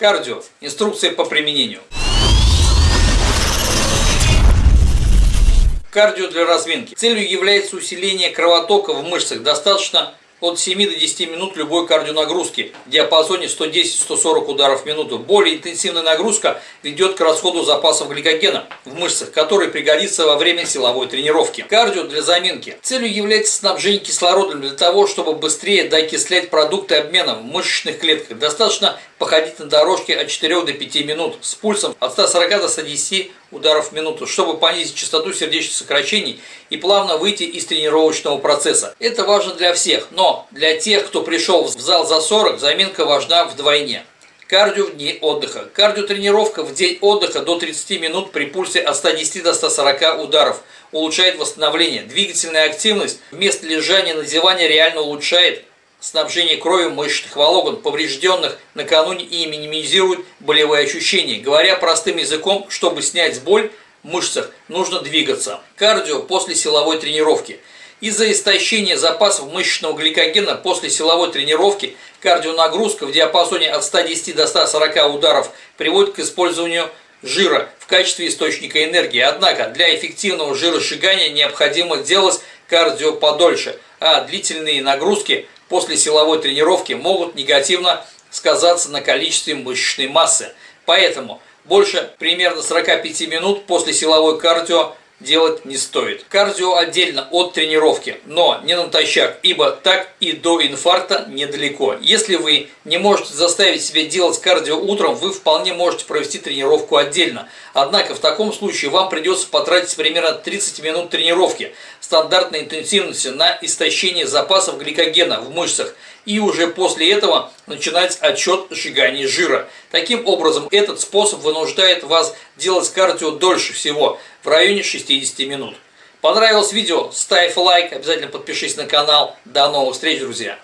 Кардио. Инструкция по применению. Кардио для разминки. Целью является усиление кровотока в мышцах. Достаточно от 7 до 10 минут любой кардионагрузки в диапазоне 110-140 ударов в минуту. Более интенсивная нагрузка ведет к расходу запасов гликогена в мышцах, который пригодится во время силовой тренировки. Кардио для заминки. Целью является снабжение кислородом для того, чтобы быстрее докислять продукты обмена в мышечных клетках. Достаточно походить на дорожке от 4 до 5 минут с пульсом от 140 до 110 ударов в минуту, чтобы понизить частоту сердечных сокращений и плавно выйти из тренировочного процесса. Это важно для всех, но для тех, кто пришел в зал за 40, заминка важна вдвойне. Кардио в дни отдыха. Кардиотренировка в день отдыха до 30 минут при пульсе от 110 до 140 ударов улучшает восстановление. Двигательная активность вместо лежания на диване реально улучшает снабжение крови мышечных волокон, поврежденных накануне и минимизирует болевые ощущения. Говоря простым языком, чтобы снять боль в мышцах, нужно двигаться. Кардио после силовой тренировки. Из-за истощения запасов мышечного гликогена после силовой тренировки кардионагрузка в диапазоне от 110 до 140 ударов приводит к использованию жира в качестве источника энергии. Однако для эффективного жиросжигания необходимо делать кардио подольше, а длительные нагрузки после силовой тренировки могут негативно сказаться на количестве мышечной массы. Поэтому больше примерно 45 минут после силовой кардио делать не стоит. Кардио отдельно от тренировки, но не натощак, ибо так и до инфаркта недалеко. Если вы не можете заставить себя делать кардио утром, вы вполне можете провести тренировку отдельно. Однако в таком случае вам придется потратить примерно 30 минут тренировки стандартной интенсивности на истощение запасов гликогена в мышцах и уже после этого начинать отчет сжигания жира. Таким образом, этот способ вынуждает вас делать кардио дольше всего, в районе 60 минут. Понравилось видео? Ставь лайк, обязательно подпишись на канал. До новых встреч, друзья!